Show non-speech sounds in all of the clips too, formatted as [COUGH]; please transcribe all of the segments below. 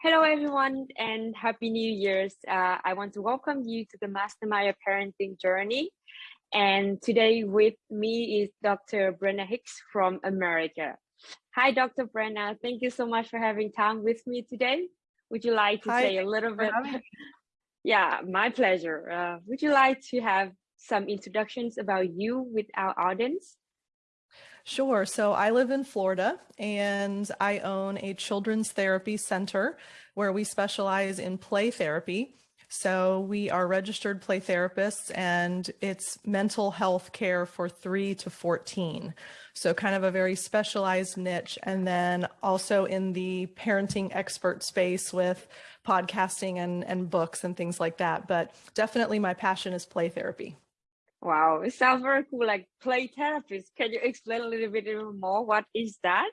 Hello, everyone, and Happy New Year's. Uh, I want to welcome you to the Mastermind Parenting Journey. And today with me is Dr. Brenna Hicks from America. Hi, Dr. Brenna. Thank you so much for having time with me today. Would you like to Hi, say a little bit? [LAUGHS] yeah, my pleasure. Uh, would you like to have some introductions about you with our audience? Sure. So I live in Florida and I own a children's therapy center where we specialize in play therapy. So we are registered play therapists and it's mental health care for three to 14. So kind of a very specialized niche. And then also in the parenting expert space with podcasting and, and books and things like that. But definitely my passion is play therapy. Wow, it sounds very cool, like play therapist. Can you explain a little bit more? What is that?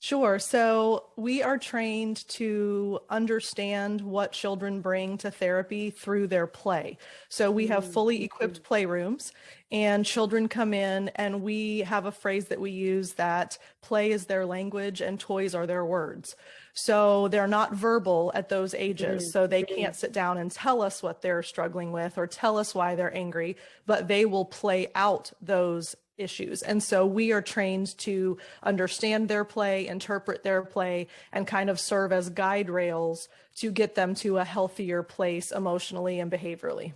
Sure. So we are trained to understand what children bring to therapy through their play. So we have fully Mm-hmm. equipped playrooms and children come in and we have a phrase that we use that play is their language and toys are their words. So they're not verbal at those ages. Mm-hmm. So they can't sit down and tell us what they're struggling with or tell us why they're angry, but they will play out those issues. And so we are trained to understand their play, interpret their play, and kind of serve as guide rails to get them to a healthier place emotionally and behaviorally.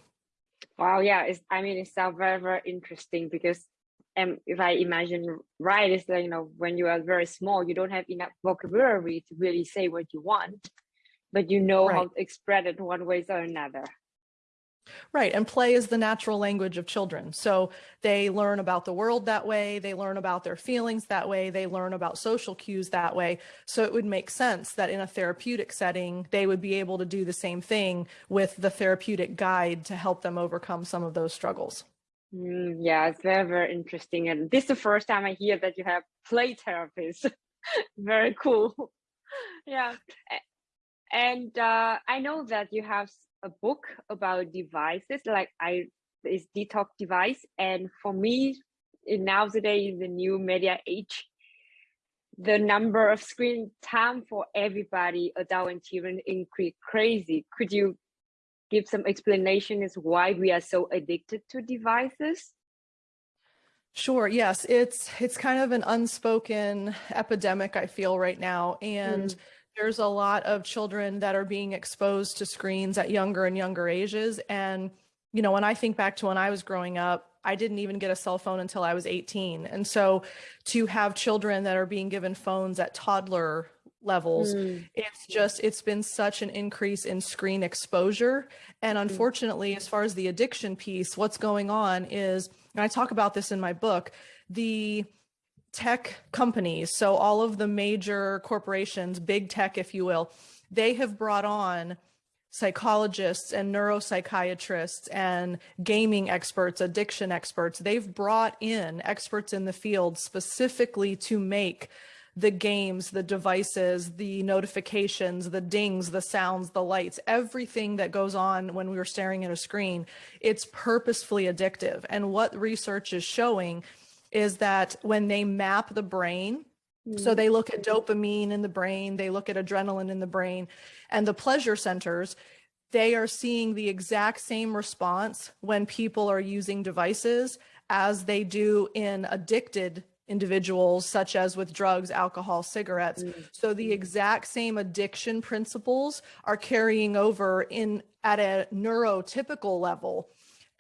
Wow, yeah, it's, I mean, it sounds very, very interesting because um, if I imagine right, it's like, you know, when you are very small, you don't have enough vocabulary to really say what you want, but you know how to express it one way or another. Right. And play is the natural language of children. So they learn about the world that way. They learn about their feelings that way. They learn about social cues that way. So it would make sense that in a therapeutic setting, they would be able to do the same thing with the therapeutic guide to help them overcome some of those struggles. Mm, yeah, it's very, very interesting. And this is the first time I hear that you have play therapists. [LAUGHS] very cool. [LAUGHS] Yeah. And uh, I know that you have a book about devices, like I is detox device. And for me, nowadays in the new media age, the number of screen time for everybody, adult and children, increase crazy. Could you give some explanation as why we are so addicted to devices? Sure. Yes, it's it's kind of an unspoken epidemic I feel right now and mm. there's a lot of children that are being exposed to screens at younger and younger ages and you know when I think back to when I was growing up I didn't even get a cell phone until I was 18 and so to have children that are being given phones at toddler levels Mm, it's just it's been such an increase in screen exposure. And mm, unfortunately as far as the addiction piece what's going on is and I talk about this in my book the tech companies so all of the major corporations big tech if you will they have brought on psychologists and neuropsychiatrists and gaming experts addiction experts. They've brought in experts in the field specifically to make the games, the devices, the notifications, the dings, the sounds, the lights, everything that goes on when we are staring at a screen, it's purposefully addictive. And what research is showing is that when they map the brain, so mm, they look at dopamine in the brain, they look at adrenaline in the brain, and the pleasure centers, they are seeing the exact same response when people are using devices as they do in addicted individuals, such as with drugs, alcohol, cigarettes. mm, So the exact same addiction principles are carrying over in at a neurotypical level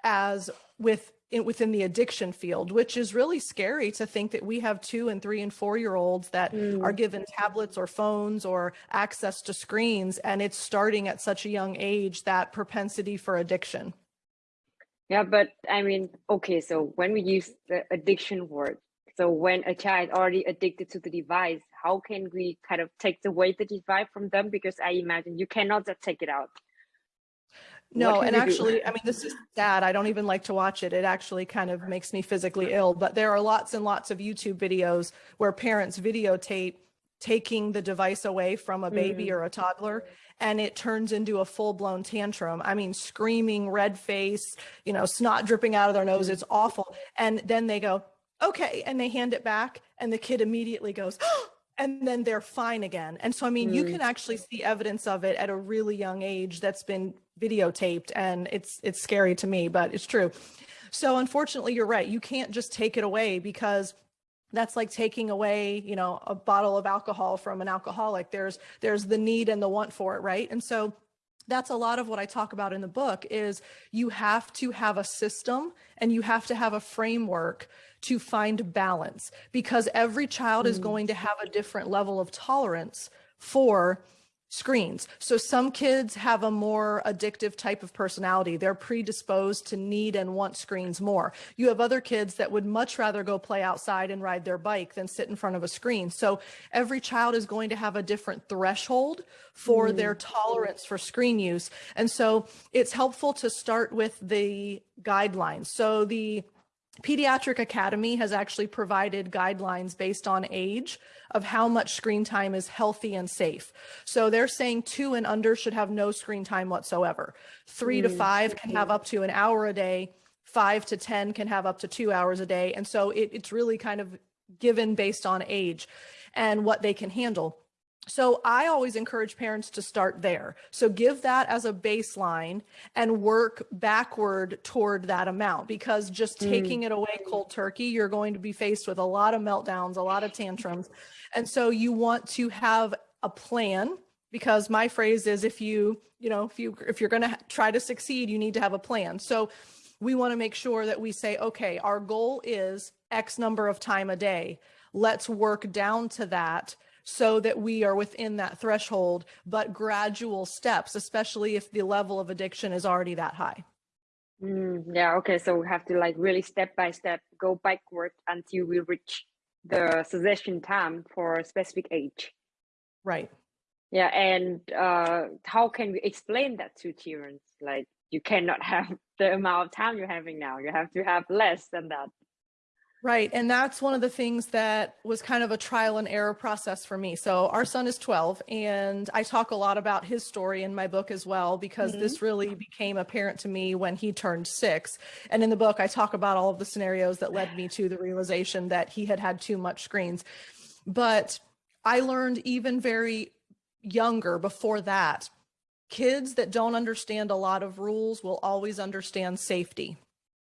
as with in, within the addiction field, which is really scary to think that we have two and three and four year olds that are mm. given tablets or phones or access to screens, and it's starting at such a young age that propensity for addiction. Yeah, but I mean, okay, so when we use the addiction word, so when a child already addicted to the device, how can we kind of take away the device from them? Because I imagine you cannot just take it out. No, and actually, I mean, this is sad. I don't even like to watch it. It actually kind of makes me physically ill. But there are lots and lots of YouTube videos where parents videotape taking the device away from a baby Mm, or a toddler, and it turns into a full-blown tantrum. I mean, screaming, red face, you know, snot dripping out of their nose. mm, It's awful. And then they go, okay, and they hand it back, and the kid immediately goes, [GASPS] and then they're fine again. And so, I mean, you Mm. can actually see evidence of it at a really young age that's been videotaped and it's, it's scary to me, but it's true. So unfortunately, you're right. You can't just take it away because that's like taking away, you know, a bottle of alcohol from an alcoholic. There's, there's the need and the want for it. Right. And so that's a lot of what I talk about in the book is you have to have a system and you have to have a framework to find balance because every child is Mm. going to have a different level of tolerance for screens. So some kids have a more addictive type of personality. They're predisposed to need and want screens more. You have other kids that would much rather go play outside and ride their bike than sit in front of a screen. So every child is going to have a different threshold for mm. their tolerance for screen use. And so it's helpful to start with the guidelines. So the Pediatric Academy has actually provided guidelines based on age of how much screen time is healthy and safe. So they're saying two and under should have no screen time whatsoever. Three to Mm, five can have up to an hour a day. Five to 10 can have up to two hours a day. And so it, it's really kind of given based on age and what they can handle. So I always encourage parents to start there. So give that as a baseline and work backward toward that amount because just Mm. taking it away cold turkey, you're going to be faced with a lot of meltdowns, a lot of tantrums. And so you want to have a plan because my phrase is if you, you know, if you if you're going to try to succeed, you need to have a plan. So we want to make sure that we say, okay, our goal is X number of time a day. Let's work down to that so that we are within that threshold, but gradual steps, especially if the level of addiction is already that high. Mm, yeah, okay. So we have to like really step by step go backward until we reach the suggestion time for a specific age. Right. Yeah, and uh, how can we explain that to children? Like you cannot [LAUGHS] have the amount of time you're having now. You have to have less than that. Right. And that's one of the things that was kind of a trial and error process for me. So our son is 12 and I talk a lot about his story in my book as well, because Mhm. this really became apparent to me when he turned six. And in the book, I talk about all of the scenarios that led me to the realization that he had had too much screens. But I learned even very younger before that, kids that don't understand a lot of rules will always understand safety.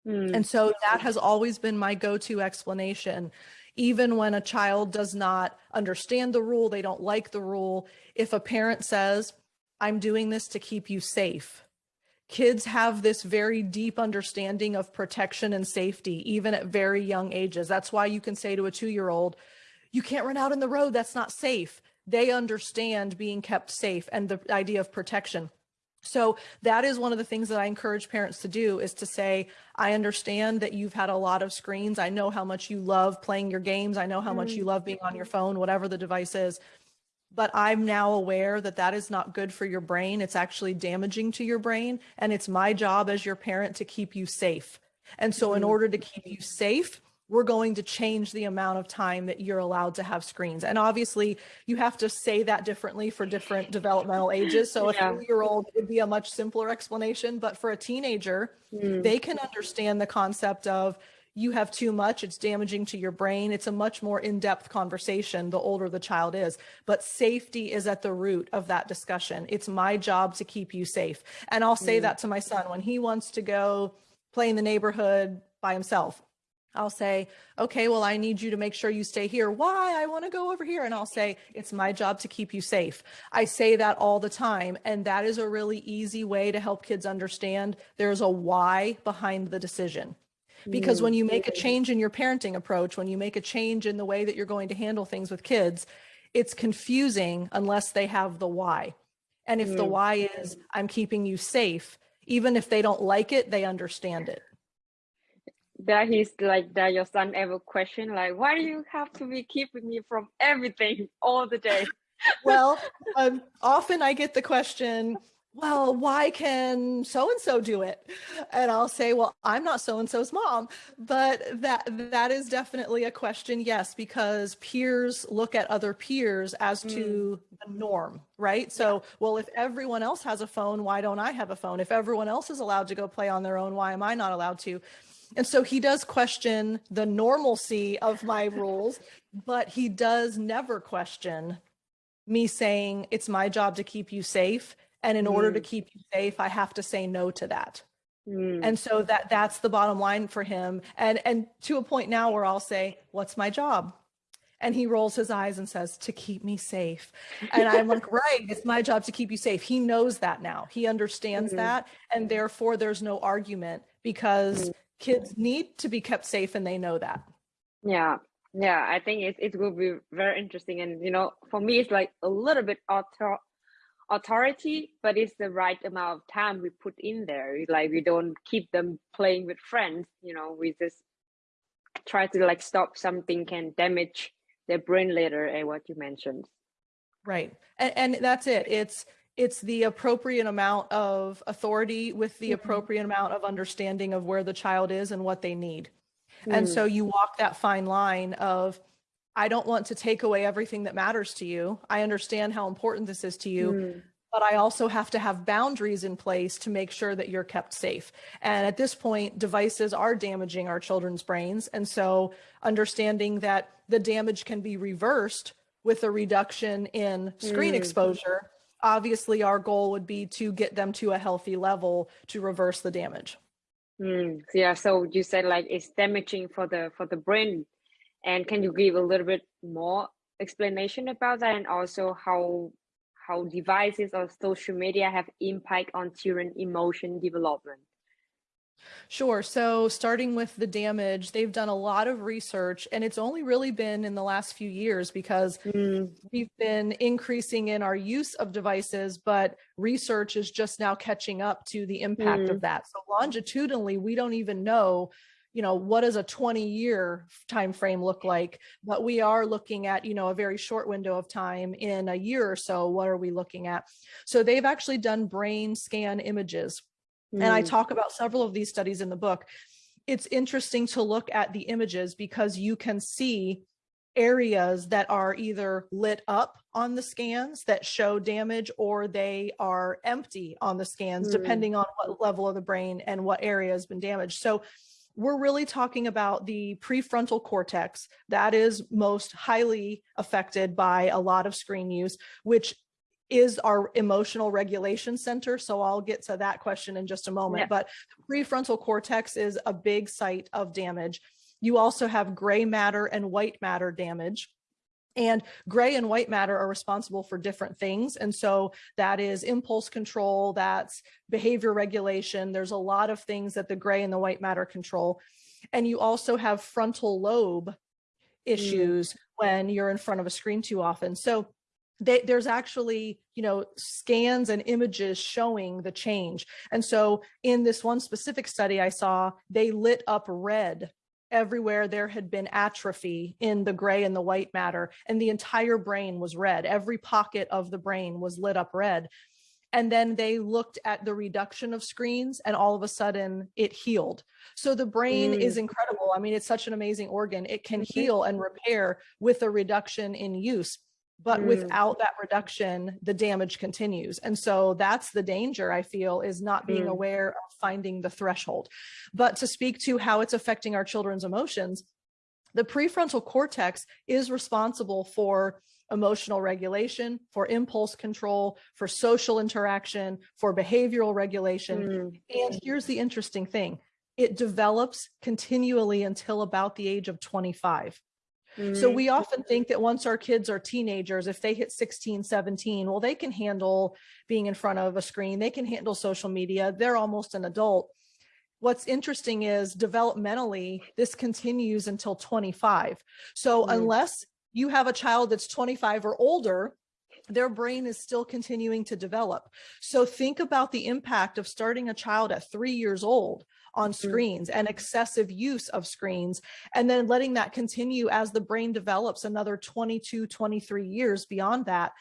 Mm, And so that has always been my go-to explanation. Even when a child does not understand the rule, they don't like the rule. If a parent says, I'm doing this to keep you safe, kids have this very deep understanding of protection and safety, even at very young ages. That's why you can say to a two-year-old, you can't run out in the road, that's not safe. They understand being kept safe and the idea of protection. So that is one of the things that I encourage parents to do is to say, I understand that you've had a lot of screens. I know how much you love playing your games. I know how much you love being on your phone, whatever the device is. But I'm now aware that that is not good for your brain. It's actually damaging to your brain. And it's my job as your parent to keep you safe. And so in Mhm. order to keep you safe, we're going to change the amount of time that you're allowed to have screens. And obviously, you have to say that differently for different developmental ages. So a three-year-old would be a much simpler explanation, but for a teenager, mm, they can understand the concept of you have too much, it's damaging to your brain. It's a much more in-depth conversation the older the child is, but safety is at the root of that discussion. It's my job to keep you safe. And I'll say Mm. that to my son when he wants to go play in the neighborhood by himself. I'll say, okay, well, I need you to make sure you stay here. Why? I want to go over here. And I'll say, it's my job to keep you safe. I say that all the time. And that is a really easy way to help kids understand there's a why behind the decision. Because when you make a change in your parenting approach, when you make a change in the way that you're going to handle things with kids, it's confusing unless they have the why. And if the Mm. why is, I'm keeping you safe, even if they don't like it, they understand it. That is like that your son ever question like why do you have to be keeping me from everything all the day [LAUGHS] well, um, often I get the question, well, why can so and so do it? And I'll say, well, I'm not so and so's mom, but that that is definitely a question, yes, because peers look at other peers as to the norm, right? So, well, if everyone else has a phone, why don't I have a phone? If everyone else is allowed to go play on their own, why am I not allowed to? And so he does question the normalcy of my rules, but he does never question me saying it's my job to keep you safe. And in mm. order to mm. keep you safe, I have to say no to that. Mm. And so that that's the bottom line for him. And and to a point now where I'll say, what's my job? And he rolls his eyes and says, to keep me safe. And I'm like, [LAUGHS] right, it's my job to keep you safe. He knows that now. He understands mm -hmm. that. And therefore, there's no argument because mm -hmm. Kids need to be kept safe and they know that. Yeah. Yeah. I think it, it will be very interesting. And, you know, for me, it's like a little bit author authority, but it's the right amount of time we put in there. Like we don't keep them playing with friends, you know, we just try to like stop something can damage their brain later and what you mentioned right and, and that's it it's it's the appropriate amount of authority with the mm -hmm. appropriate amount of understanding of where the child is and what they need mm. and so you walk that fine line of I don't want to take away everything that matters to you. I understand how important this is to you, mm but I also have to have boundaries in place to make sure that you're kept safe. And at this point, devices are damaging our children's brains. And so understanding that the damage can be reversed with a reduction in screen mm. exposure, obviously our goal would be to get them to a healthy level to reverse the damage. Mm. Yeah, so you said like it's damaging for the for the brain. And can you give a little bit more explanation about that and also how how devices or social media have impact on children emotion development? Sure. So starting with the damage, they've done a lot of research and it's only really been in the last few years because mm. we've been increasing in our use of devices, but research is just now catching up to the impact mm. of that. So longitudinally, we don't even know you know, what does a 20 year time frame look like? But we are looking at, you know, a very short window of time in a year or so. What are we looking at? So they've actually done brain scan images. Mm. And I mm. talk about several of these studies in the book. It's interesting to look at the images because you can see areas that are either lit up on the scans that show damage or they are empty on the scans, mm. depending on what level of the brain and what area has been damaged. So we're really talking about the prefrontal cortex that is most highly affected by a lot of screen use, which is our emotional regulation center. So I'll get to that question in just a moment, yeah. but prefrontal cortex is a big site of damage. You also have gray matter and white matter damage. And gray and white matter are responsible for different things. And so that is impulse control, that's behavior regulation. There's a lot of things that the gray and the white matter control. And you also have frontal lobe issues mm. when you're in front of a screen too often. So they, there's actually, you know, scans and images showing the change. And so in this one specific study I saw, they lit up red everywhere there had been atrophy in the gray and the white matter and the entire brain was red every pocket of the brain was lit up red and then they looked at the reduction of screens and all of a sudden it healed so the brain mm. is incredible i mean it's such an amazing organ it can mm-hmm. heal and repair with a reduction in use but mm. without that reduction the damage continues and so that's the danger i feel is not being mm. aware of finding the threshold but to speak to how it's affecting our children's emotions the prefrontal cortex is responsible for emotional regulation, for impulse control, for social interaction, for behavioral regulation. Mm. And here's the interesting thing. It develops continually until about the age of 25. So mm-hmm. we often think that once our kids are teenagers, if they hit 16, 17, well, they can handle being in front of a screen, they can handle social media, they're almost an adult. What's interesting is developmentally, this continues until 25. So mm. unless you have a child that's 25 or older, their brain is still continuing to develop. So think about the impact of starting a child at three years old on mm-hmm. screens and excessive use of screens and then letting that continue as the brain develops another 22 23 years beyond that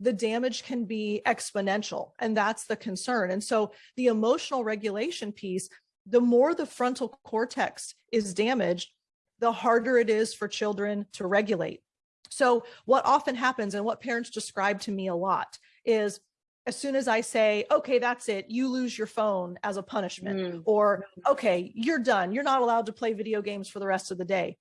the damage can be exponential and that's the concern and so the emotional regulation piece the more the frontal cortex is damaged the harder it is for children to regulate so what often happens and what parents describe to me a lot is as soon as I say, okay, that's it, you lose your phone as a punishment, Mm. or okay, you're done, you're not allowed to play video games for the rest of the day.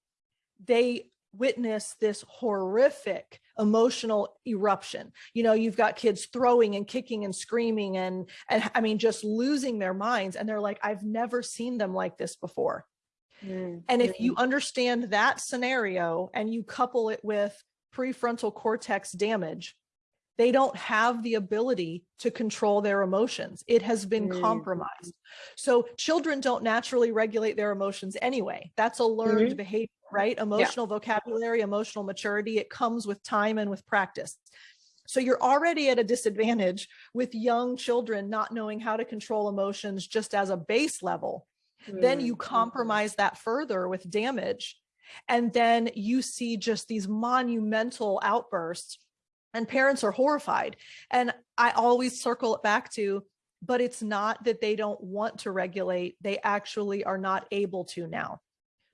They witness this horrific emotional eruption. You know, you've got kids throwing and kicking and screaming and, and I mean, just losing their minds. And they're like, I've never seen them like this before. Mm. And if you understand that scenario and you couple it with prefrontal cortex damage, they don't have the ability to control their emotions. It has been Mm. compromised. So children don't naturally regulate their emotions anyway. That's a learned Mhm. behavior, right? Emotional vocabulary, emotional maturity, it comes with time and with practice. So you're already at a disadvantage with young children not knowing how to control emotions just as a base level then you Mm. compromise that further with damage and then you see just these monumental outbursts and parents are horrified and i always circle it back to but it's not that they don't want to regulate they actually are not able to now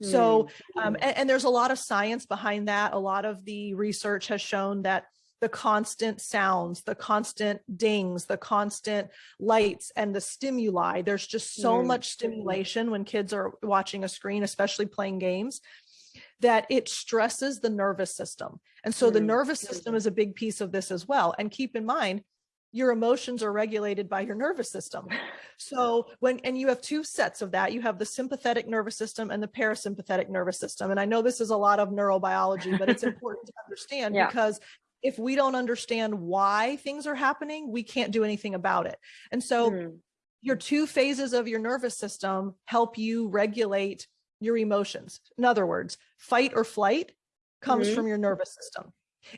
so um, and, and there's a lot of science behind that a lot of the research has shown that the constant sounds, the constant dings, the constant lights and the stimuli. There's just so Mm. much stimulation when kids are watching a screen, especially playing games, that it stresses the nervous system. And so the Mm. nervous system is a big piece of this as well. And keep in mind, your emotions are regulated by your nervous system. [LAUGHS] So when, and you have two sets of that, you have the sympathetic nervous system and the parasympathetic nervous system. And I know this is a lot of neurobiology, but it's [LAUGHS] important to understand Yeah. because if we don't understand why things are happening, we can't do anything about it. And so Mm. your two phases of your nervous system help you regulate your emotions. In other words, fight or flight comes Mhm. from your nervous system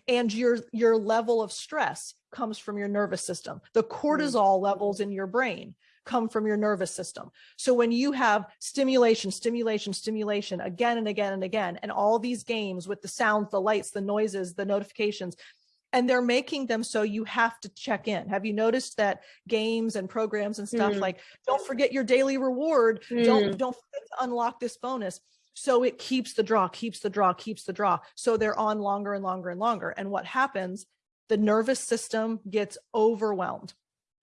and your your level of stress comes from your nervous system. The cortisol levels in your brain come from your nervous system. So when you have stimulation, stimulation, stimulation again and again and again, and all these games with the sounds, the lights, the noises, the notifications, and they're making them so you have to check in. Have you noticed that games and programs and stuff Mm. like, don't forget your daily reward, Mm. don't, don't forget to unlock this bonus. So it keeps the draw, keeps the draw, keeps the draw. So they're on longer and longer and longer. And what happens, the nervous system gets overwhelmed.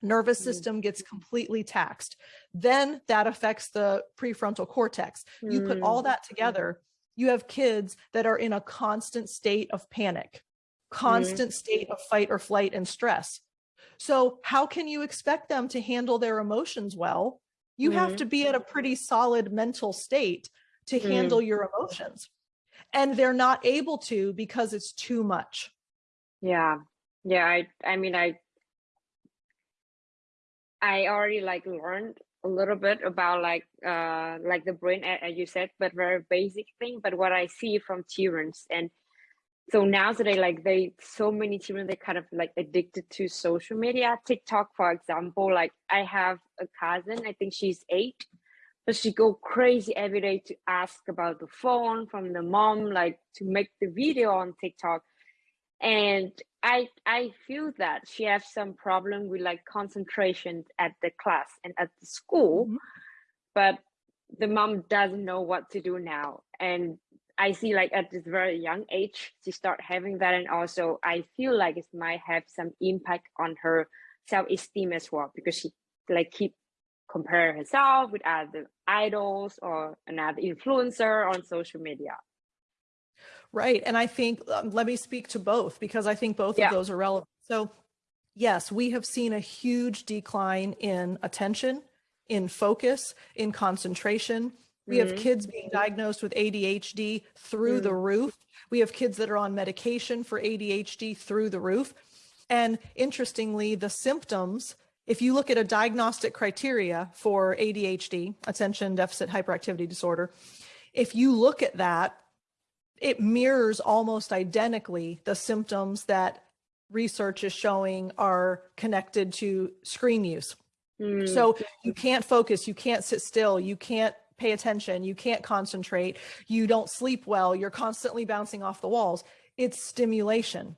Nervous Mm. system gets completely taxed. Then that affects the prefrontal cortex. You put all Mm. that together, you have kids that are in a constant state of panic, constant state of fight or flight and stress. So how can you expect them to handle their emotions well? You have Mhm. to be at a pretty solid mental state to Mm. handle your emotions. And they're not able to because it's too much. Yeah. Yeah, I I mean I I already like learned a little bit about like uh like the brain as you said, but very basic thing. But what I see from children and so now nowadays like they so many children they kind of like addicted to social media. TikTok, for example, like I have a cousin, I think she's eight, but she go crazy every day to ask about the phone from the mom, like to make the video on TikTok and i i feel that she has some problem with like concentration at the class and at the school Mhm. but the mom doesn't know what to do now and i see like at this very young age she start having that and also i feel like it might have some impact on her self-esteem as well because she like keep compare herself with other idols or another influencer on social media Right. And I think, um, let me speak to both because I think both Yeah. of those are relevant. So, yes, we have seen a huge decline in attention, in focus, in concentration. We have Mhm. kids being diagnosed with ADHD through the roof. We have kids that are on medication for ADHD through the roof. And interestingly, the symptoms, if you look at a diagnostic criteria for ADHD, attention deficit hyperactivity disorder, if you look at that, it mirrors almost identically the symptoms that research is showing are connected to screen use. Mm, So you can't focus, you can't sit still, you can't pay attention, you can't concentrate, you don't sleep well, you're constantly bouncing off the walls. It's stimulation.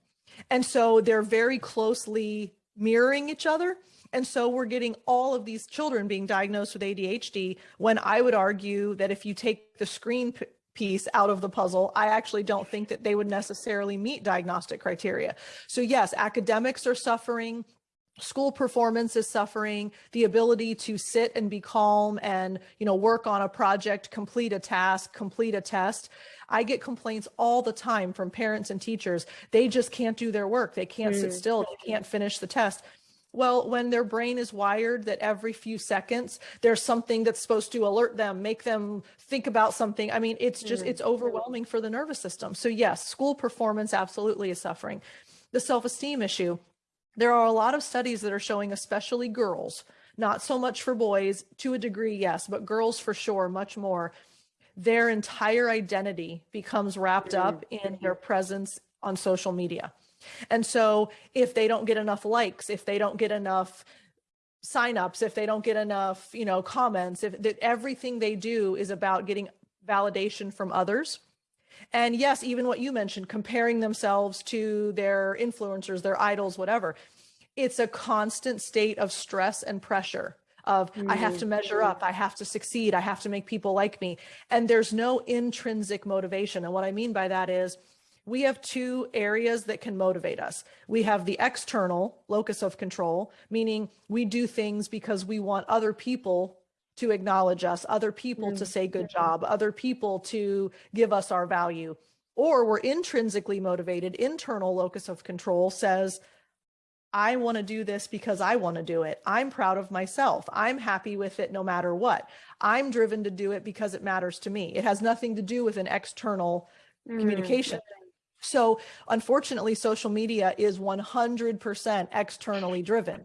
And so they're very closely mirroring each other. And so we're getting all of these children being diagnosed with ADHD when I would argue that if you take the screen piece out of the puzzle, I actually don't think that they would necessarily meet diagnostic criteria. So yes, academics are suffering, school performance is suffering the ability to sit and be calm and you know work on a project complete a task complete a test i get complaints all the time from parents and teachers they just can't do their work they can't mm. sit still they can't finish the test well, when their brain is wired that every few seconds there's something that's supposed to alert them, make them think about something. I mean, it's just, mm. it's overwhelming for the nervous system. So yes, school performance absolutely is suffering. The self-esteem issue, there are a lot of studies that are showing, especially girls, not so much for boys to a degree, yes, but girls for sure, much more. Their entire identity becomes wrapped up mm-hmm. in their presence on social media. And so if they don't get enough likes, if they don't get enough signups, if they don't get enough, you know, comments, if that everything they do is about getting validation from others, and yes, even what you mentioned, comparing themselves to their influencers, their idols, whatever. It's a constant state of stress and pressure of mm. I have to measure up, I have to succeed, I have to make people like me. And there's no intrinsic motivation. And what I mean by that is we have two areas that can motivate us. We have the external locus of control, meaning we do things because we want other people to acknowledge us, other people mm. to say good job, other people to give us our value. Or we're intrinsically motivated, internal locus of control says, I want to do this because I want to do it. I'm proud of myself. I'm happy with it no matter what. I'm driven to do it because it matters to me. It has nothing to do with an external mm. communication. So unfortunately, social media is 100% externally driven.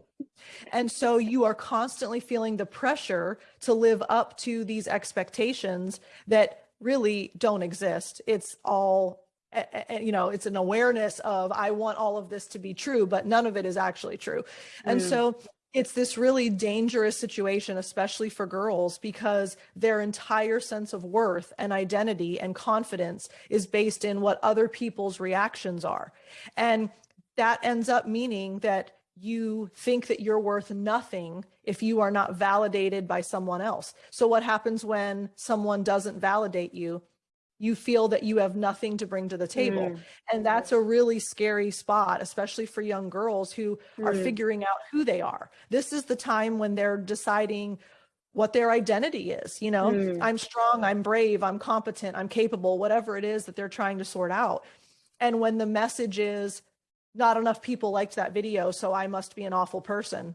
And so you are constantly feeling the pressure to live up to these expectations that really don't exist. It's all, eh, eh, eh, you know, it's an awareness of, I want all of this to be true, but none of it is actually true. And mm. so it's this really dangerous situation, especially for girls, because their entire sense of worth and identity and confidence is based in what other people's reactions are. And that ends up meaning that you think that you're worth nothing if you are not validated by someone else. So what happens when someone doesn't validate you? You feel that you have nothing to bring to the table. Mm. And that's a really scary spot, especially for young girls who mm. are figuring out who they are. This is the time when they're deciding what their identity is. You know, mm. I'm strong, I'm brave, I'm competent, I'm capable, whatever it is that they're trying to sort out. And when the message is not enough people liked that video, so I must be an awful person.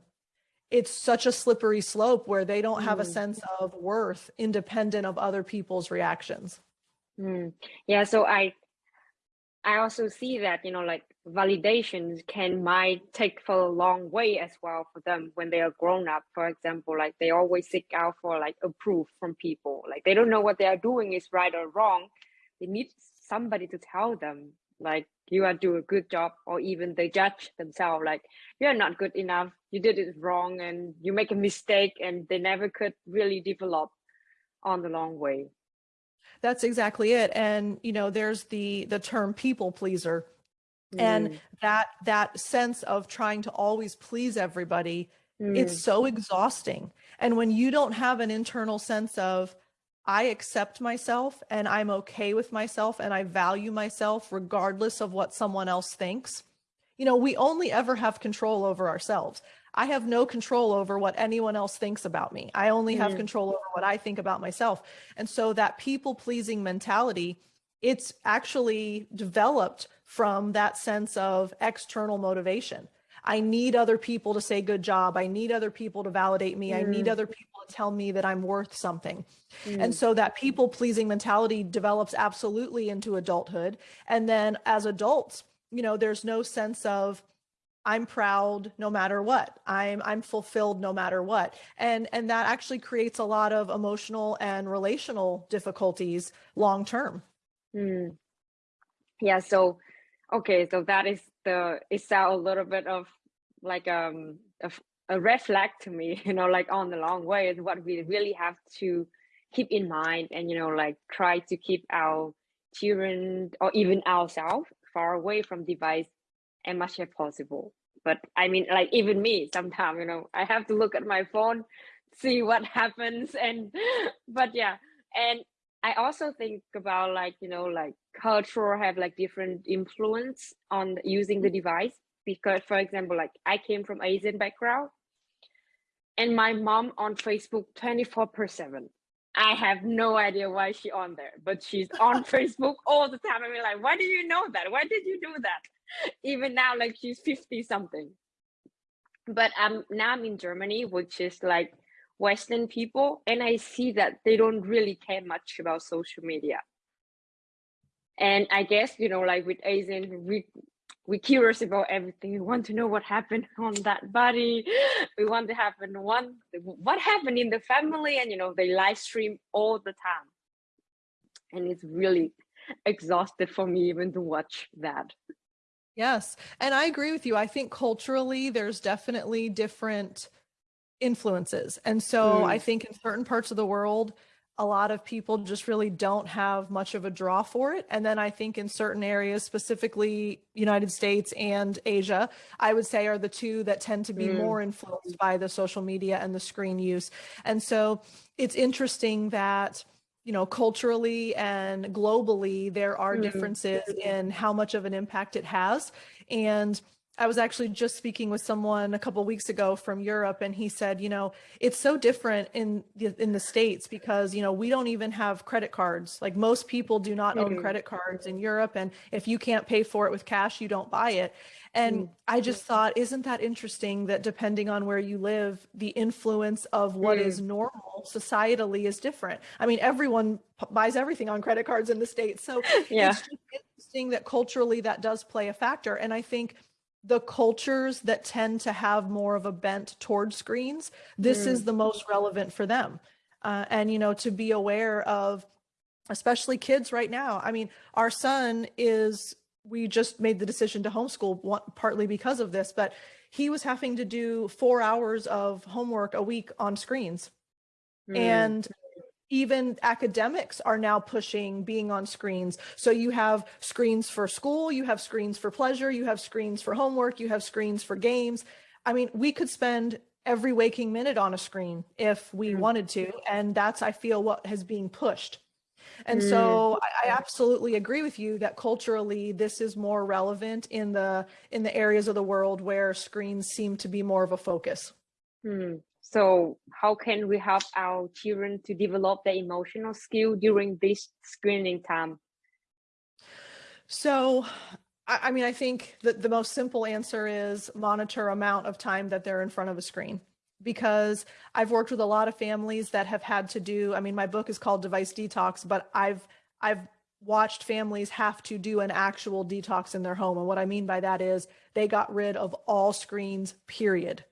It's such a slippery slope where they don't have a mm. sense of worth independent of other people's reactions. Mm. Yeah, so I I also see that, you know, like validations can might take for a long way as well for them when they are grown up. For example, like they always seek out for like approval from people. Like they don't know what they are doing is right or wrong. They need somebody to tell them like you are doing a good job or even they judge themselves like you're not good enough you did it wrong and you make a mistake and they never could really develop on the long way that's exactly it. And, you know, there's the, the term people pleaser mm. and that, that sense of trying to always please everybody, mm. it's so exhausting. And when you don't have an internal sense of, I accept myself and I'm okay with myself and I value myself regardless of what someone else thinks. You know, we only ever have control over ourselves. I have no control over what anyone else thinks about me. I only have mm. control over what I think about myself. And so that people pleasing mentality, it's actually developed from that sense of external motivation. I need other people to say good job. I need other people to validate me. Mm. I need mm. other people to tell me that I'm worth something. Mm. And so that people pleasing mentality develops absolutely into adulthood. And then as adults, you know, there's no sense of, I'm proud no matter what. I'm I'm fulfilled no matter what. And and that actually creates a lot of emotional and relational difficulties long term. Mm. Yeah, so okay, so that is the it's a little bit of like um a, a red flag to me, [LAUGHS] you know, like on the long way is what we really have to keep in mind and you know like try to keep our children or even ourselves far away from device as much as possible. But i mean like even me sometimes you know i have to look at my phone see what [LAUGHS] happens and but yeah. And i also think about like you know like culture have like different influence on using the device. Because for example like i came from asian background and my mom on facebook 24 per 7 i have no idea why she on there but she's on [LAUGHS] facebook all the time. I mean like why do you know that? Why did you do that? Even now like she's 50 something. But um now i'm in germany which is like western people and i see that they don't really care much about social media. And i guess you know like with asian we we're curious about everything. We want to know what happened [LAUGHS] on that body. We want to happen one what happened in the family, and you know they live stream all the time, and it's really exhausted for me even to watch that. Yes, and I agree with you. I think culturally there's definitely different influences, and so mm. I think in certain parts of the world a lot of people just really don't have much of a draw for it. And then I think in certain areas, specifically United States and Asia, I would say are the two that tend to be mm. more influenced by the social media and the screen use. And so it's interesting that you know, culturally and globally, there are mm. differences in how much of an impact it has. And I was actually just speaking with someone a couple weeks ago from Europe, and he said, you know, it's so different in the, in the states because you know we don't even have credit cards. Like most people do not mm -hmm. own mm-hmm. credit cards in Europe, and if you can't pay for it with cash, you don't buy it. And mm -hmm. I just thought, isn't that interesting that depending on where you live, the influence of what mm. is normal societally is different. I mean, everyone buys everything on credit cards in the states, so [LAUGHS] yeah. it's just interesting that culturally that does play a factor. And I think the cultures that tend to have more of a bent toward screens, this mm. is the most relevant for them. Uh, and, you know, to be aware of, especially kids right now. I mean, our son is, we just made the decision to homeschool one, partly because of this, but he was having to do four hours of homework a week on screens. Mm. And even academics are now pushing being on screens. So you have screens for school, you have screens for pleasure, you have screens for homework, you have screens for games. I mean, we could spend every waking minute on a screen if we mm. wanted to. And that's, I feel, what has being pushed. And mm. so I, I, absolutely agree with you that culturally this is more relevant in the in the areas of the world where screens seem to be more of a focus. Mm. So how can we help our children to develop their emotional skill during this screening time? So, I mean, I think that the most simple answer is monitor amount of time that they're in front of a screen because I've worked with a lot of families that have had to do, I mean, my book is called Device Detox, but I've, I've watched families have to do an actual detox in their home. And what I mean by that is they got rid of all screens, period.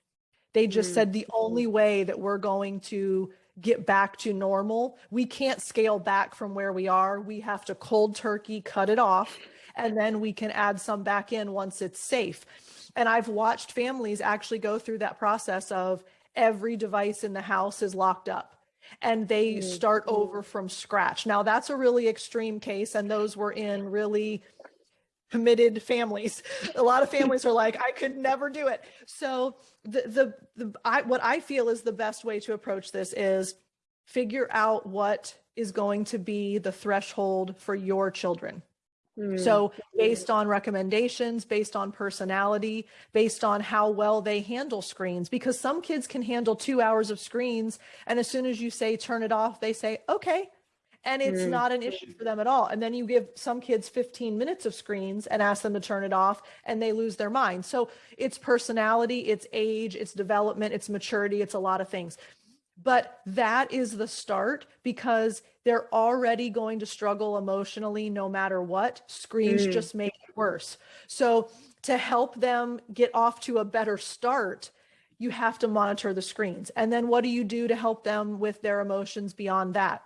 They just mm. said the only way that we're going to get back to normal, we can't scale back from where we are. We have to cold turkey cut it off, and then we can add some back in once it's safe. And I've watched families actually go through that process of every device in the house is locked up and they mm. start over from scratch. Now that's a really extreme case and those were in really committed families. A lot of families are like, I could never do it. So the, the, the I, what I feel is the best way to approach this is figure out what is going to be the threshold for your children. Mm. So based on recommendations, based on personality, based on how well they handle screens, because some kids can handle two hours of screens. And as soon as you say, turn it off, they say, okay, and it's mm. not an issue for them at all. And then you give some kids 15 minutes of screens and ask them to turn it off and they lose their mind. So it's personality, it's age, it's development, it's maturity, it's a lot of things. But that is the start because they're already going to struggle emotionally no matter what. Screens mm. just make it worse. So to help them get off to a better start, you have to monitor the screens. And then what do you do to help them with their emotions beyond that?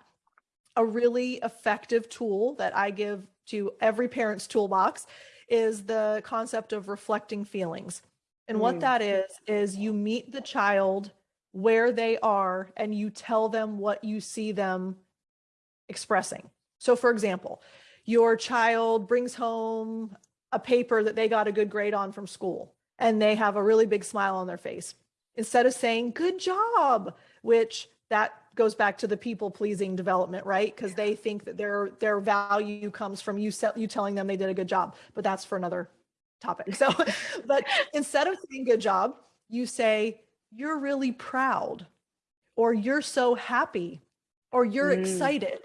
A really effective tool that I give to every parent's toolbox is the concept of reflecting feelings. And mm. what that is, is you meet the child where they are and you tell them what you see them expressing. So for example, your child brings home a paper that they got a good grade on from school and they have a really big smile on their face. Instead of saying, good job, which that goes back to the people pleasing development, right? Because they think that their their value comes from you you telling them they did a good job, but that's for another topic. So, [LAUGHS] but instead of saying good job, you say, you're really proud, or you're so happy, or you're Mm. excited,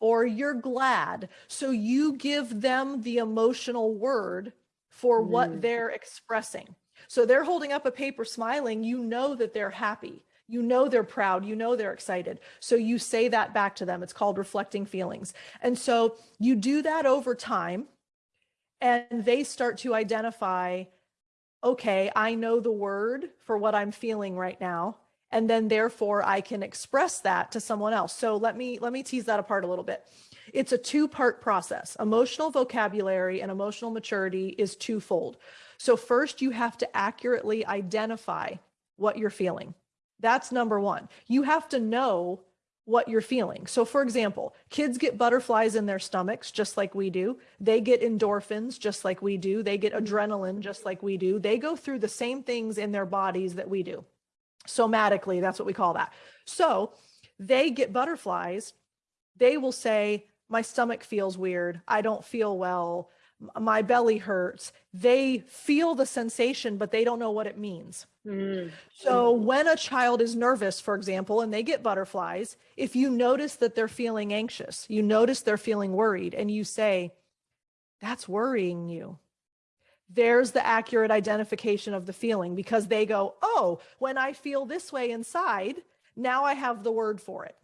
or you're glad. So you give them the emotional word for what Mm. they're expressing. So they're holding up a paper smiling, you know that they're happy. You know they're proud, you know they're excited. So you say that back to them. It's called reflecting feelings. And so you do that over time and they start to identify okay, I know the word for what I'm feeling right now and then therefore I can express that to someone else. So let me let me tease that apart a little bit. It's a two-part process. Emotional vocabulary and emotional maturity is twofold. So first you have to accurately identify what you're feeling. That's number 1. You have to know what you're feeling. So for example, kids get butterflies in their stomachs just like we do. They get endorphins just like we do. They get adrenaline just like we do. They go through the same things in their bodies that we do. Somatically, that's what we call that. So they get butterflies. They will say, my stomach feels weird. I don't feel well. My belly hurts. They feel the sensation, but they don't know what it means. Mm. So when a child is nervous, for example, and they get butterflies, if you notice that they're feeling anxious, you notice they're feeling worried, and you say, that's worrying you. There's the accurate identification of the feeling because they go, oh, when I feel this way inside, now I have the word for it.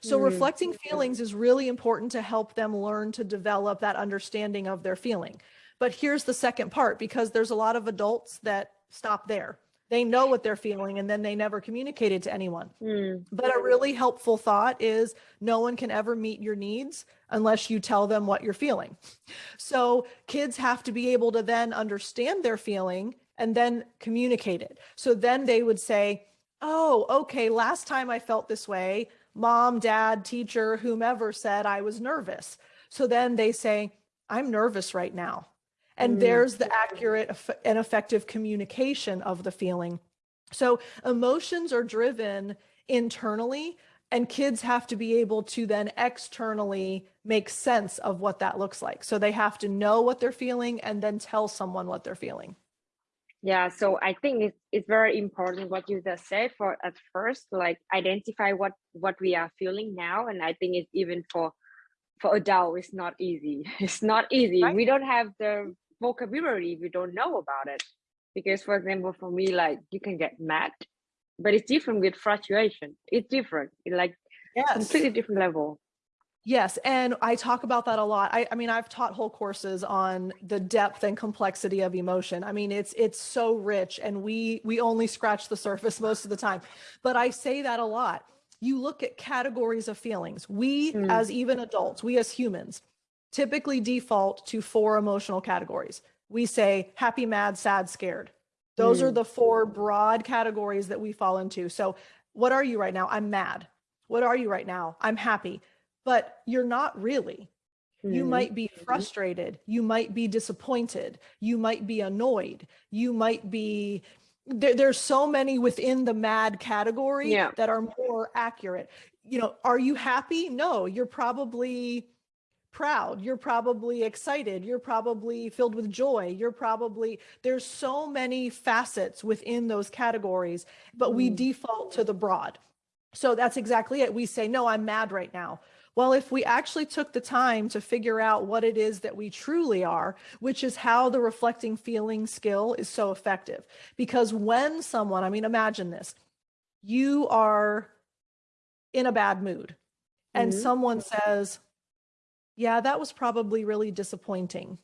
So Mm. reflecting feelings is really important to help them learn to develop that understanding of their feeling. But here's the second part because there's a lot of adults that stop there. They know what they're feeling and then they never communicate it to anyone. Mm. But a really helpful thought is no one can ever meet your needs unless you tell them what you're feeling. So kids have to be able to then understand their feeling and then communicate it. So then they would say, oh, okay, last time I felt this way, mom, dad, teacher, whomever said I was nervous. So then they say, I'm nervous right now. And Mm. there's the accurate and effective communication of the feeling. So emotions are driven internally and kids have to be able to then externally make sense of what that looks like. So they have to know what they're feeling and then tell someone what they're feeling. Yeah, so I think it's it's very important what you just said for at first, like identify what what we are feeling now, and I think it's even for for adult, it's not easy. [LAUGHS] It's not easy. Right. We don't have the vocabulary. We don't know about it because, for example, for me, like you can get mad, but it's different with frustration. It's different. It's like Yes. completely different level. Yes, and I talk about that a lot. I, I mean, I've taught whole courses on the depth and complexity of emotion. I mean, it's it's so rich, and we we only scratch the surface most of the time. But I say that a lot. You look at categories of feelings. We, Mm. as even adults, we as humans, typically default to four emotional categories. We say happy, mad, sad, scared. Those are Mm. the four broad categories that we fall into. So, what are you right now? I'm mad. What are you right now? I'm happy but you're not really. You Mhm. might be frustrated. You might be disappointed. You might be annoyed. You might be, there, there's so many within the mad category Yeah. that are more accurate. You know, are you happy? No, you're probably proud. You're probably excited. You're probably filled with joy. You're probably, there's so many facets within those categories, but we Mm. default to the broad. So that's exactly it. We say, no, I'm mad right now. Well, if we actually took the time to figure out what it is that we truly are, which is how the reflecting feeling skill is so effective. Because when someone, I mean, imagine this, you are in a bad mood and Mhm. someone says, yeah, that was probably really disappointing.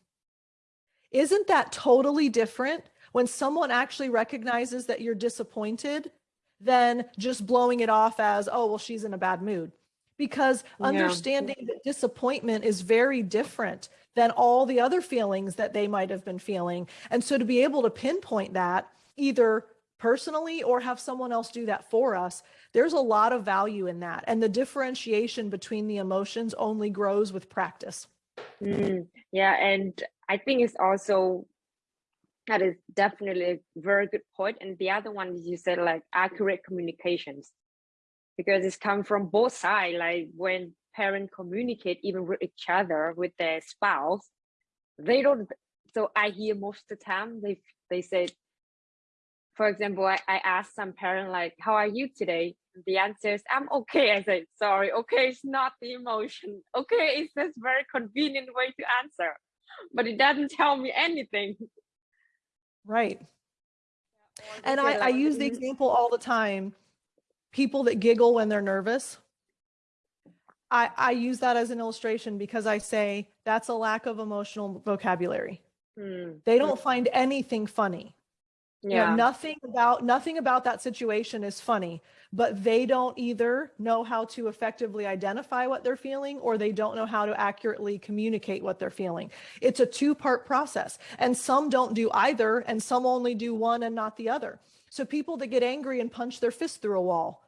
Isn't that totally different when someone actually recognizes that you're disappointed than just blowing it off as, oh, well, she's in a bad mood? Because Yeah. understanding that disappointment is very different than all the other feelings that they might have been feeling. And so to be able to pinpoint that either personally or have someone else do that for us, there's a lot of value in that. And the differentiation between the emotions only grows with practice. Mm, yeah, and I think it's also that is definitely a very good point. And the other one is you said like accurate communications, because it's come from both sides. Like when parents communicate even with each other, with their spouse, they don't so I hear most of the time they they say, for example, I, I ask some parent like, "How are you today?" The answer is, "I'm okay." I say, "Sorry, okay, it's not the emotion. Okay, it's just very convenient way to answer, but it doesn't tell me anything." Right. And I, I use the "Mhm, example all the time. People that giggle when they're nervous. I, I use that as an illustration because I say that's a lack of emotional vocabulary. hmm, They don't find anything funny. You know, yeah, nothing about nothing about that situation is funny, but they don't either know how to effectively identify what they're feeling or they don't know how to accurately communicate what they're feeling. It's a two-part process, and some don't do either, and some only do one and not the other. So people that get angry and punch their fist through a wall,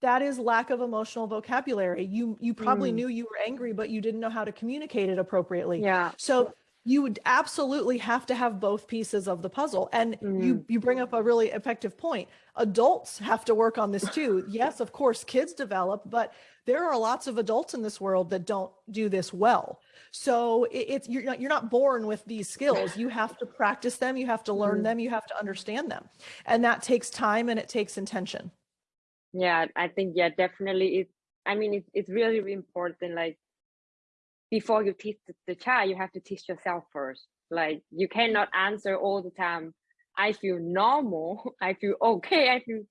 that is lack of emotional vocabulary. You you probably Mm. knew you were angry, but you didn't know how to communicate it appropriately. yeah, So you would absolutely have to have both pieces of the puzzle. And you you bring up a really effective point. Adults have to work on this too. Yes, of course, kids develop, but there are lots of adults in this world that don't do this well. So it, it's you're not, you're not born with these skills. You have to practice them. You have to learn Mm. them. You have to understand them, and that takes time and it takes intention. yeah. I think yeah, definitely. It. I mean, it's it's really important. Like before you teach the, child, you have to teach yourself first. Like you cannot answer all the time. I feel normal. [LAUGHS] I feel okay. I feel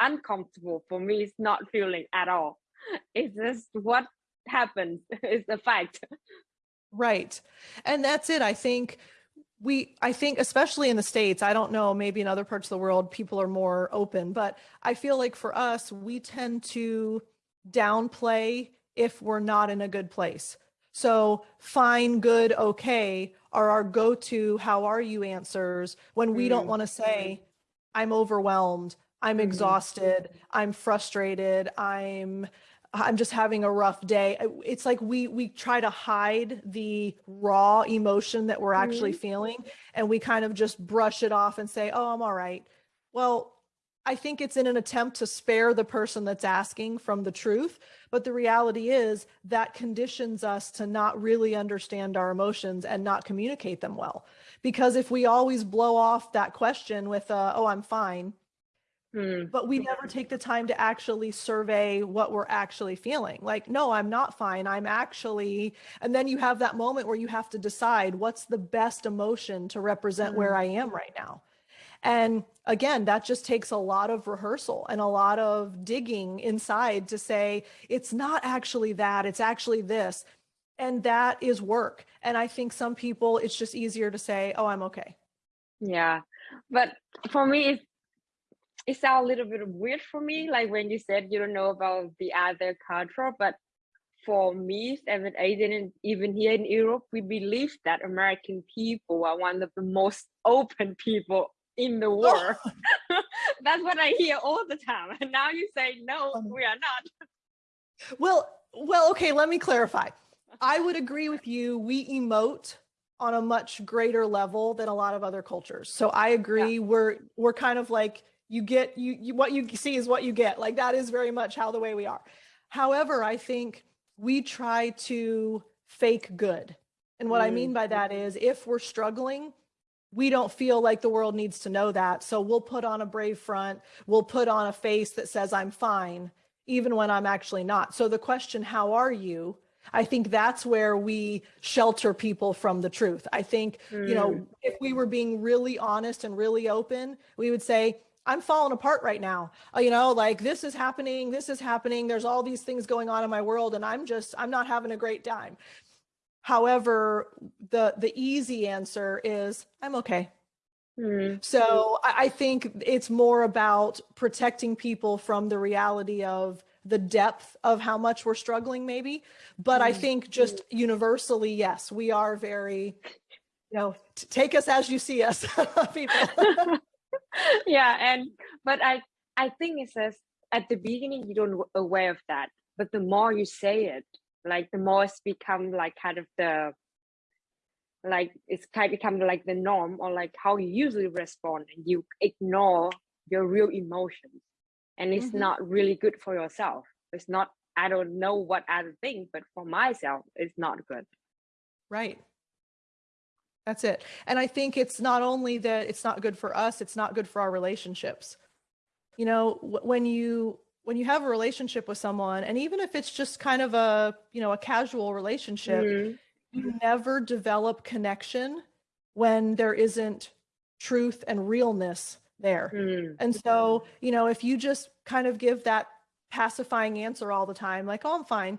uncomfortable. For me, it's not feeling at all. [LAUGHS] It's just what happens. [LAUGHS] It's a fact. Right. And that's it. I think we, I think, especially in the States, I don't know, maybe in other parts of the world, people are more open, but I feel like for us, we tend to downplay if we're not in a good place. So fine, good, okay are our go-to how are you answers when we don't Mm. want to say, I'm overwhelmed, I'm Mhm. exhausted, I'm frustrated, I'm I'm just having a rough day. It's like we we try to hide the raw emotion that we're actually feeling and we kind of just brush it off and say, "Oh, I'm all right." Well, I think it's in an attempt to spare the person that's asking from the truth, but the reality is that conditions us to not really understand our emotions and not communicate them well. Because if we always blow off that question with, uh, "Oh, I'm fine," Hmm. but we never take the time to actually survey what we're actually feeling. Like, no, I'm not fine. I'm actually, and then you have that moment where you have to decide what's the best emotion to represent where I am right now. And again, that just takes a lot of rehearsal and a lot of digging inside to say, it's not actually that, it's actually this. And that is work. And I think some people, it's just easier to say, oh, I'm okay. Yeah, but for me, it sounds a little bit weird for me. Like when you said you don't know about the other culture, but for me, seven, eight, and even here in Europe, we believe that American people are one of the most open people in the [LAUGHS] world. [LAUGHS] That's what I hear all the time. And now you say no, Funny. we are not. Well, well, okay, let me clarify. [LAUGHS] I would agree with you. We emote on a much greater level than a lot of other cultures. So I agree. We're we're kind of like you get you, you what you see is what you get. Like that is very much how the way we are. However, I think we try to fake good. And what I Mm. mean by that is if we're struggling, we don't feel like the world needs to know that. So we'll put on a brave front, we'll put on a face that says I'm fine, even when I'm actually not. So the question, how are you? I think that's where we shelter people from the truth. I think, you know, if we were being really honest and really open, we would say, I'm falling apart right now. Uh, you know, like this is happening, this is happening. There's all these things going on in my world and I'm just I'm not having a great time. However, the the easy answer is I'm okay. Hmm. So I, I think it's more about protecting people from the reality of the depth of how much we're struggling, maybe. But I Mm. think just universally, yes, we are very, you know, take us as you see us, [LAUGHS] people. [LAUGHS] yeah and but i i think it says at the beginning you don't aware of that but the more you say it like the more it's become like kind of the like it's kind of become like the norm or like how you usually respond and you ignore your real emotions and it's Mhm. not really good for yourself it's not i don't know what other thing but for myself it's not good right. That's it. And I think it's not only that it's not good for us, it's not good for our relationships. You know, when you when you have a relationship with someone and even if it's just kind of a, you know, a casual relationship, mm-hmm. you never develop connection when there isn't truth and realness there. Mm-hmm. And so, you know, if you just kind of give that pacifying answer all the time like, "Oh, I'm fine."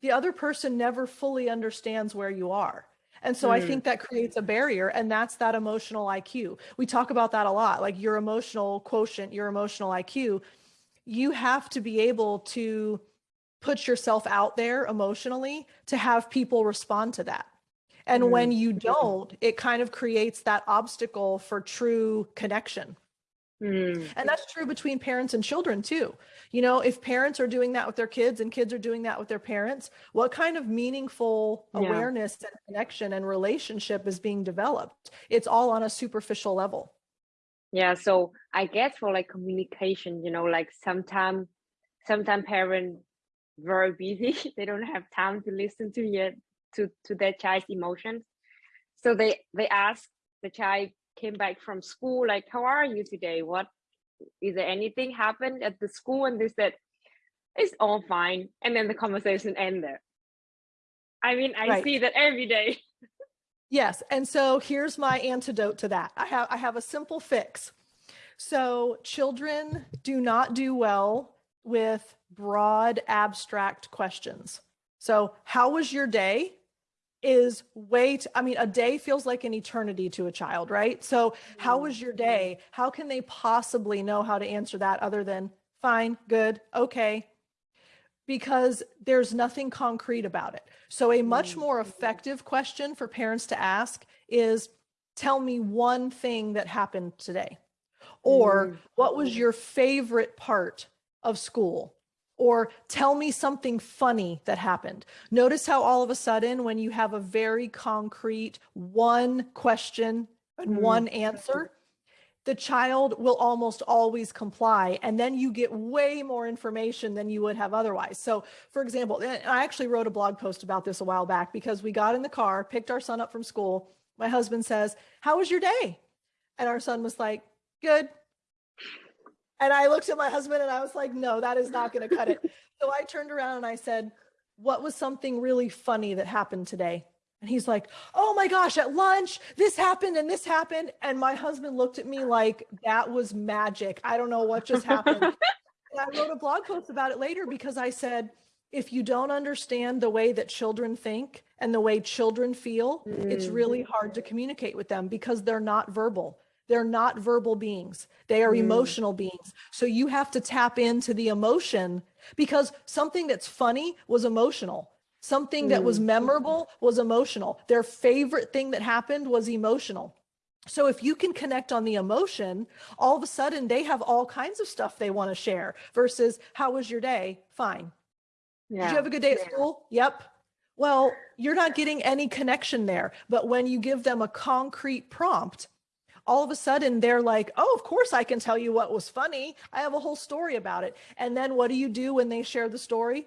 The other person never fully understands where you are. And so mm. I think that creates a barrier and that's that emotional IQ. We talk about that a lot, like your emotional quotient, your emotional IQ. You have to be able to put yourself out there emotionally to have people respond to that. And mm. when you don't, it kind of creates that obstacle for true connection. Mm. And that's true between parents and children too. You know, if parents are doing that with their kids and kids are doing that with their parents, what kind of meaningful yeah. awareness and connection and relationship is being developed? It's all on a superficial level. Yeah, so I guess for like communication, you know, like sometimes sometimes parents very busy, [LAUGHS] they don't have time to listen to yet to to their child's emotions. So they they ask the child came back from school like how are you today? What is there anything happened at the school? And they said it's all fine. And then the conversation ended. I mean i right. see that every day [LAUGHS] yes and so here's my antidote to that. I have i have a simple fix. So children do not do well with broad abstract questions. So how was your day is wait i mean a day feels like an eternity to a child right? So how was your day? How can they possibly know how to answer that other than fine good okay because there's nothing concrete about it. So a much more effective question for parents to ask is tell me one thing that happened today. Or what was your favorite part of school? Or tell me something funny that happened. Notice how all of a sudden, when you have a very concrete one question and mm. one answer, the child will almost always comply. And then you get way more information than you would have otherwise. So, for example, I actually wrote a blog post about this a while back because we got in the car, picked our son up from school. My husband says, How was your day? And our son was like, Good. And I looked at my husband and I was like, no, that is not going to cut it. [LAUGHS] so I turned around and I said, what was something really funny that happened today? And he's like, oh my gosh, at lunch, this happened and this happened. And my husband looked at me like that was magic. I don't know what just happened. [LAUGHS] and I wrote a blog post about it later because I said, if you don't understand the way that children think and the way children feel, mm. it's really hard to communicate with them because they're not verbal. They're not verbal beings. They are mm. emotional beings. So you have to tap into the emotion because something that's funny was emotional. Something that was mm. memorable was emotional. Their favorite thing that happened was emotional. So if you can connect on the emotion, all of a sudden they have all kinds of stuff they want to share versus how was your day? Fine. Yeah. Did you have a good day at school? Yep. Well, you're not getting any connection there. But when you give them a concrete prompt, all of a sudden they're like, oh, of course I can tell you what was funny. I have a whole story about it. And then what do you do when they share the story?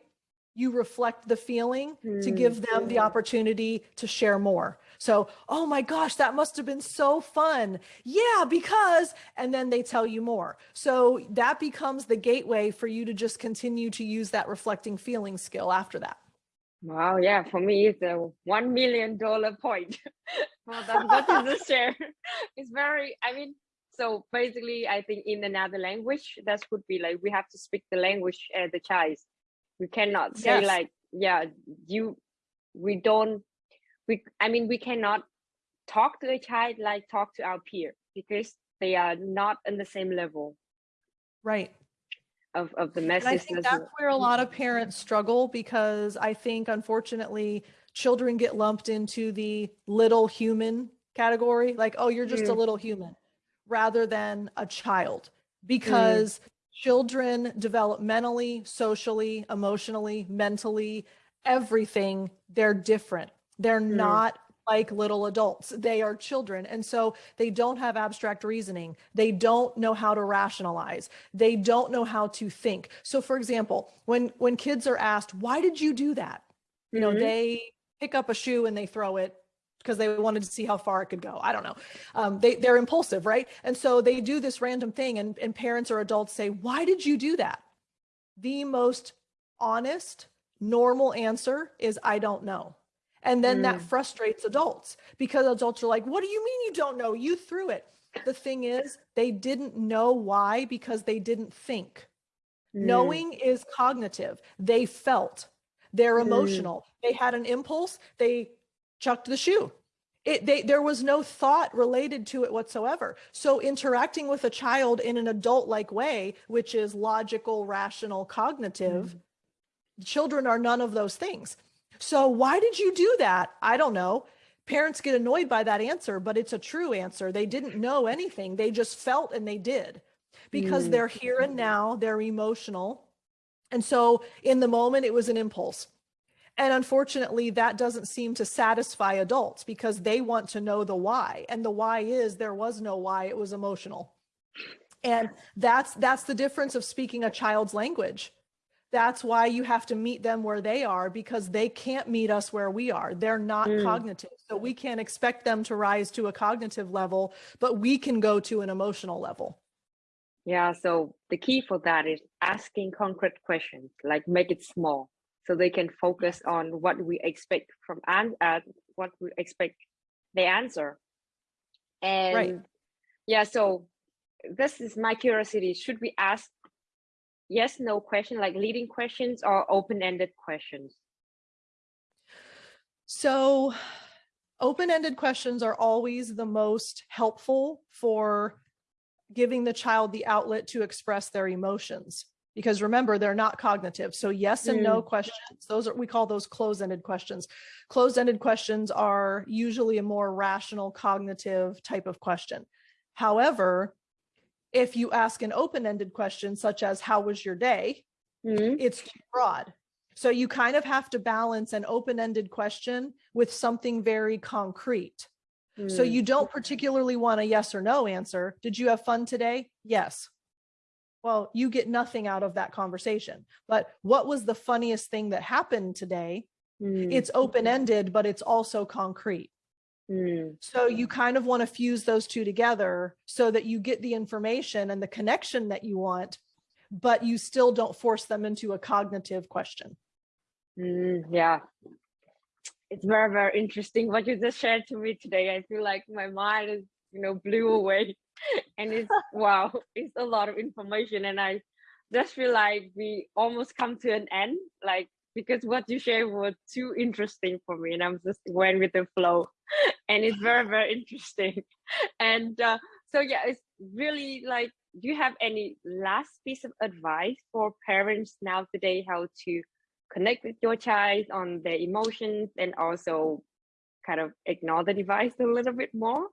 You reflect the feeling mm. to give them the opportunity to share more. So, oh my gosh, that must have been so fun. Yeah, because, and then they tell you more. So that becomes the gateway for you to just continue to use that reflecting feeling skill after that. Wow, yeah, for me it's a one million dollar point. [LAUGHS] well, that, that is a share. [LAUGHS] It's very, I mean, so basically, I think in another language, that would be like we have to speak the language as the child. We cannot say yes. like, yeah, you, we don't, we, I mean, we cannot talk to a child like talk to our peer because they are not on the same level. Right of, of the message. I think that's where a lot of parents struggle because I think unfortunately children get lumped into the little human category, like, oh, you're just mm. a little human, rather than a child, because mm. Children developmentally, socially, emotionally, mentally, everything. They're different. They're mm. not like little adults. They are children. And so they don't have abstract reasoning. They don't know how to rationalize. They don't know how to think. So for example, when when kids are asked, "Why did you do that?" You know, mm -hmm. they pick up a shoe and they throw it because they wanted to see how far it could go. I don't know. Um, they, they're impulsive, right? And so they do this random thing and, and parents or adults say, why did you do that? The most honest, normal answer is, I don't know. And then mm. that frustrates adults because adults are like, what do you mean you don't know? You threw it. The thing is, they didn't know why because they didn't think. Mm. Knowing is cognitive. They felt, they're mm. emotional. Mm. They had an impulse, they chucked the shoe. It, they, there was no thought related to it whatsoever. So interacting with a child in an adult-like way, which is logical, rational, cognitive, mm. children are none of those things. So why did you do that? I don't know. Parents get annoyed by that answer, but it's a true answer. They didn't know anything. They just felt and they did because mm. they're here and now, they're emotional. And so in the moment, it was an impulse. And unfortunately, that doesn't seem to satisfy adults because they want to know the why. And the why is there was no why, it was emotional. And that's that's the difference of speaking a child's language. That's why you have to meet them where they are because they can't meet us where we are. They're not mm. cognitive. So we can't expect them to rise to a cognitive level, but we can go to an emotional level. Yeah, so the key for that is asking concrete questions, like make it small so they can focus on what we expect from and uh, what we expect they answer. And right. yeah so this is my curiosity. Should we ask yes no question like leading questions or open-ended questions? So open-ended questions are always the most helpful for giving the child the outlet to express their emotions because remember they're not cognitive. So yes and mm. no questions. Those are we call those closed-ended questions. Closed-ended questions are usually a more rational cognitive type of question. However if you ask an open-ended question such as how was your day? Mm. it's too broad. So you kind of have to balance an open-ended question with something very concrete. Mm. so you don't particularly want a yes or no answer. Did you have fun today? Yes well, you get nothing out of that conversation. But what was the funniest thing that happened today? Mm. It's open-ended, but it's also concrete. Mm. So you kind of want to fuse those two together so that you get the information and the connection that you want, but you still don't force them into a cognitive question. Mm, yeah. It's very, very interesting what you just shared to me today. I feel like my mind is, you know, blew away and it's wow [LAUGHS] it's a lot of information and i just feel like we almost come to an end like because what you shared was too interesting for me and i'm just went with the flow [LAUGHS] and it's very very interesting. [LAUGHS] And uh, so yeah it's really like do you have any last piece of advice for parents now today how to connect with your child on their emotions and also kind of ignore the device a little bit more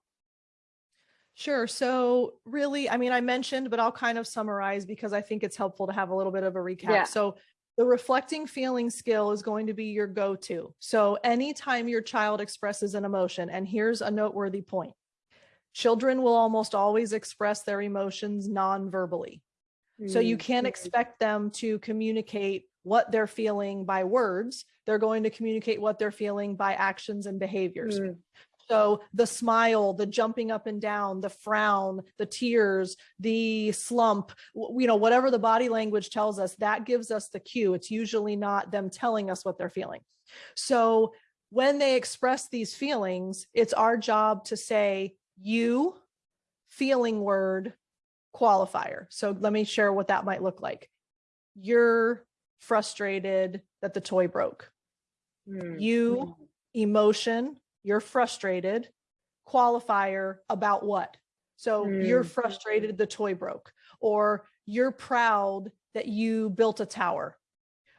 Sure. So really, I mean, I mentioned, but I'll kind of summarize because I think it's helpful to have a little bit of a recap. Yeah. So the reflecting feeling skill is going to be your go-to. So anytime your child expresses an emotion, and here's a noteworthy point, children will almost always express their emotions non-verbally. Mm. So you can't mm-hmm. expect them to communicate what they're feeling by words. They're going to communicate what they're feeling by actions and behaviors. Mm. So the smile, the jumping up and down, the frown, the tears, the slump, you know, whatever the body language tells us, that gives us the cue. It's usually not them telling us what they're feeling. So when they express these feelings, it's our job to say, you, feeling word, qualifier. So let me share what that might look like. You're frustrated that the toy broke. Mm. You, hmm. emotion, you're frustrated, qualifier about what? So mm. you're frustrated the toy broke, or you're proud that you built a tower,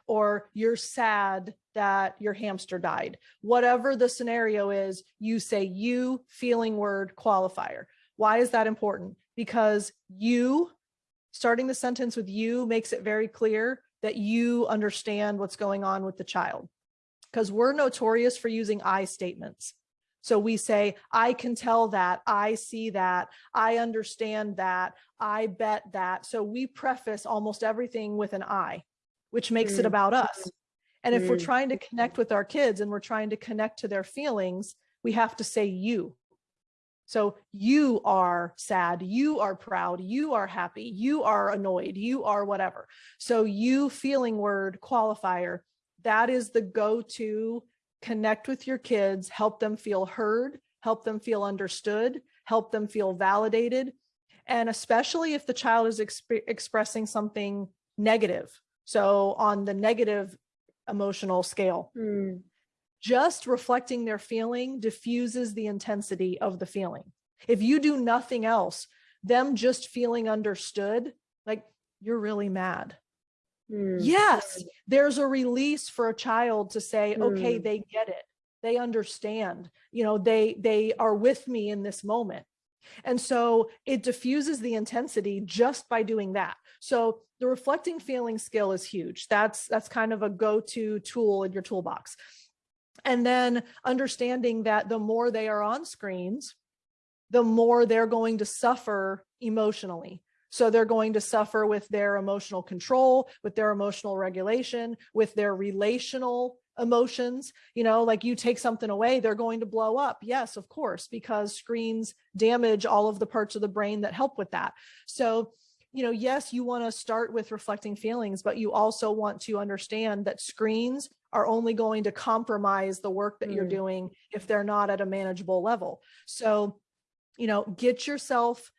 or you're sad that your hamster died. Whatever the scenario is, you say you feeling word qualifier. Why is that important? Because you, starting the sentence with you makes it very clear that you understand what's going on with the child because we're notorious for using I statements. So we say, I can tell that, I see that, I understand that, I bet that. So we preface almost everything with an I, which makes mm. it about us. And if mm. we're trying to connect with our kids and we're trying to connect to their feelings, we have to say you. So you are sad, you are proud, you are happy, you are annoyed, you are whatever. So you feeling word qualifier, that is the go-to connect with your kids, help them feel heard, help them feel understood, help them feel validated. And especially if the child is exp expressing something negative. So on the negative emotional scale, Mm. just reflecting their feeling diffuses the intensity of the feeling. If you do nothing else, them just feeling understood, like you're really mad. Mm. Yes, there's a release for a child to say, okay, Mm. they get it. They understand, you know, they, they are with me in this moment. And so it diffuses the intensity just by doing that. So the reflecting feeling skill is huge. That's, that's kind of a go-to tool in your toolbox. And then understanding that the more they are on screens, the more they're going to suffer emotionally. So they're going to suffer with their emotional control, with their emotional regulation, with their relational emotions. You know, like you take something away, they're going to blow up. Yes, of course, because screens damage all of the parts of the brain that help with that. So, you know, yes, you want to start with reflecting feelings, but you also want to understand that screens are only going to compromise the work that you're Mm. doing if they're not at a manageable level. So, you know, get yourself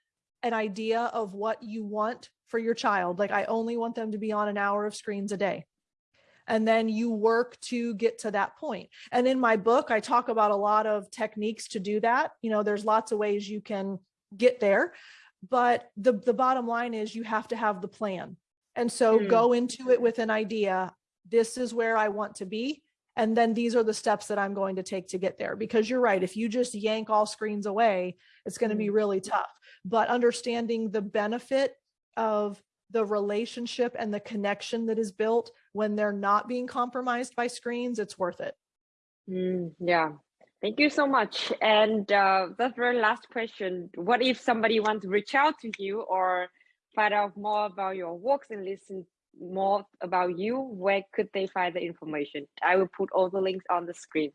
an idea of what you want for your child. Like I only want them to be on an hour of screens a day. And then you work to get to that point. And in my book, I talk about a lot of techniques to do that. You know, there's lots of ways you can get there, but the, the bottom line is you have to have the plan. And so Mm. go into it with an idea. This is where I want to be. And then these are the steps that I'm going to take to get there. Because you're right, if you just yank all screens away, it's going to be really tough. But understanding the benefit of the relationship and the connection that is built when they're not being compromised by screens, it's worth it. Mm, yeah. Thank you so much. And uh, the very last question, what if somebody wants to reach out to you or find out more about your works and listen more about you, where could they find the information? I will put all the links on the screen.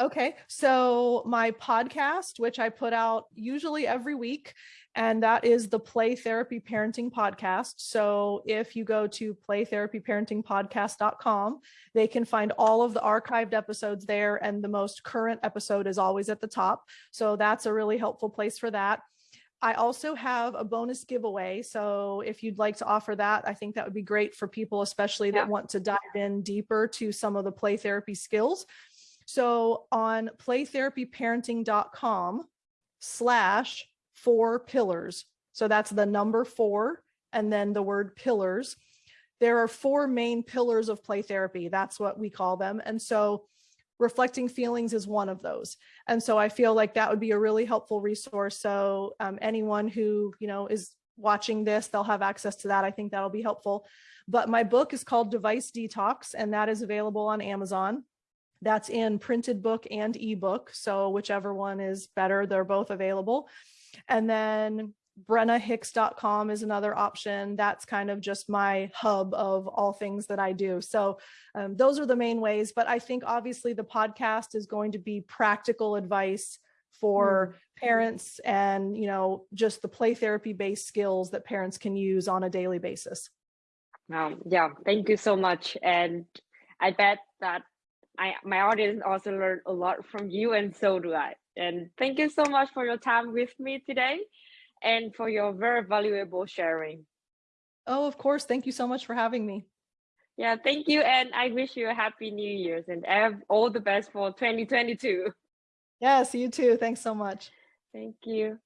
Okay, so my podcast, which I put out usually every week, and that is the Play Therapy Parenting Podcast. So if you go to playtherapyparentingpodcast.com, they can find all of the archived episodes there, and the most current episode is always at the top. So that's a really helpful place for that. I also have a bonus giveaway. So if you'd like to offer that, I think that would be great for people, especially that Yeah. want to dive in deeper to some of the play therapy skills. So on playtherapyparenting.com slash four pillars. So that's the number four and then the word pillars. There are four main pillars of play therapy. That's what we call them. And so reflecting feelings is one of those. And so I feel like that would be a really helpful resource. So um, anyone who, you know, is watching this, they'll have access to that. I think that'll be helpful. But my book is called Device Detox, and that is available on Amazon. That's in printed book and ebook. So whichever one is better, they're both available. And then brennahicks.com is another option. That's kind of just my hub of all things that I do. So um, those are the main ways. But I think obviously the podcast is going to be practical advice for parents and, you know, just the play therapy based skills that parents can use on a daily basis. Um, yeah, thank you so much. And I bet that I my audience also learned a lot from you, and so do I. And thank you so much for your time with me today and for your very valuable sharing. Oh, of course. Thank you so much for having me. Yeah, thank you. And I wish you a happy new year's and have all the best for 2022. Yes, you too. Thanks so much. Thank you.